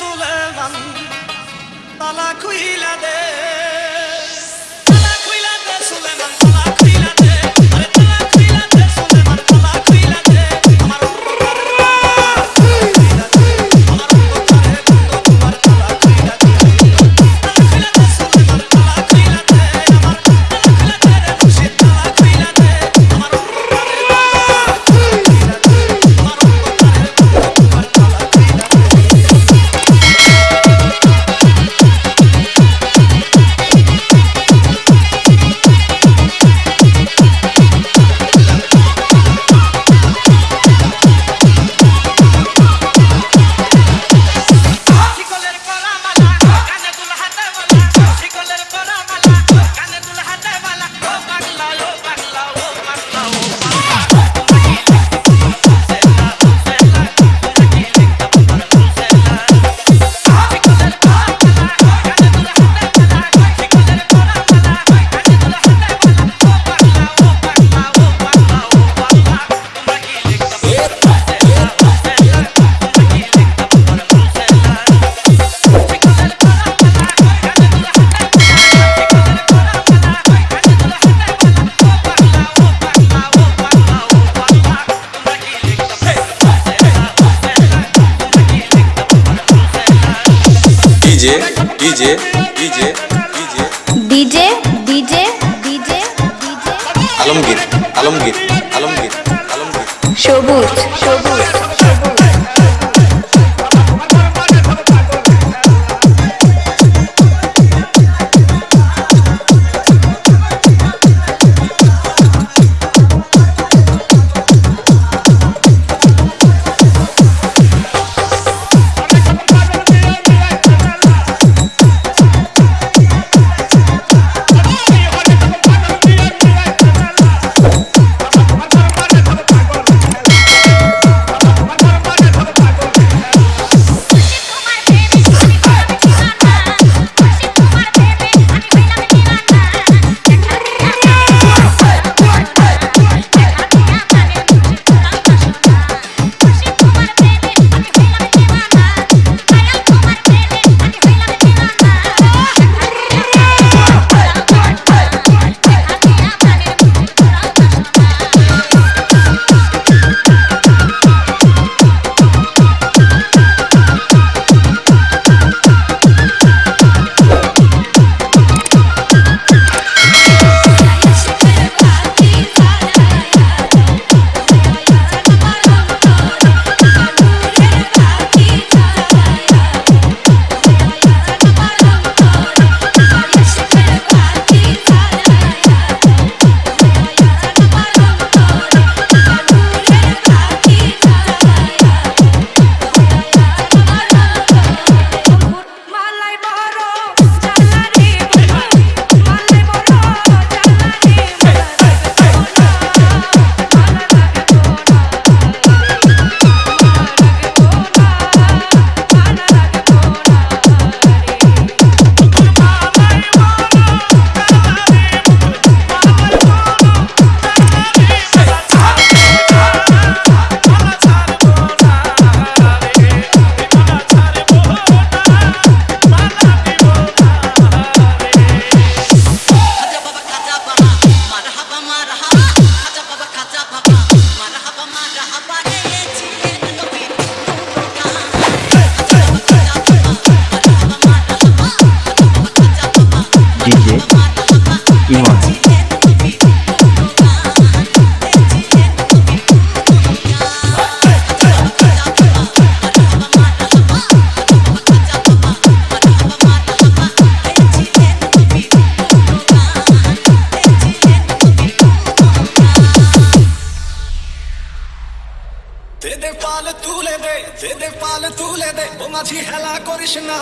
Sulevan, dalla qui la de DJ DJ DJ DJ DJ DJ DJ DJ Alamgir Alamgir Alamgir Alamgir সবুজ সবুজ। ও মাঝি হেলা করিস না।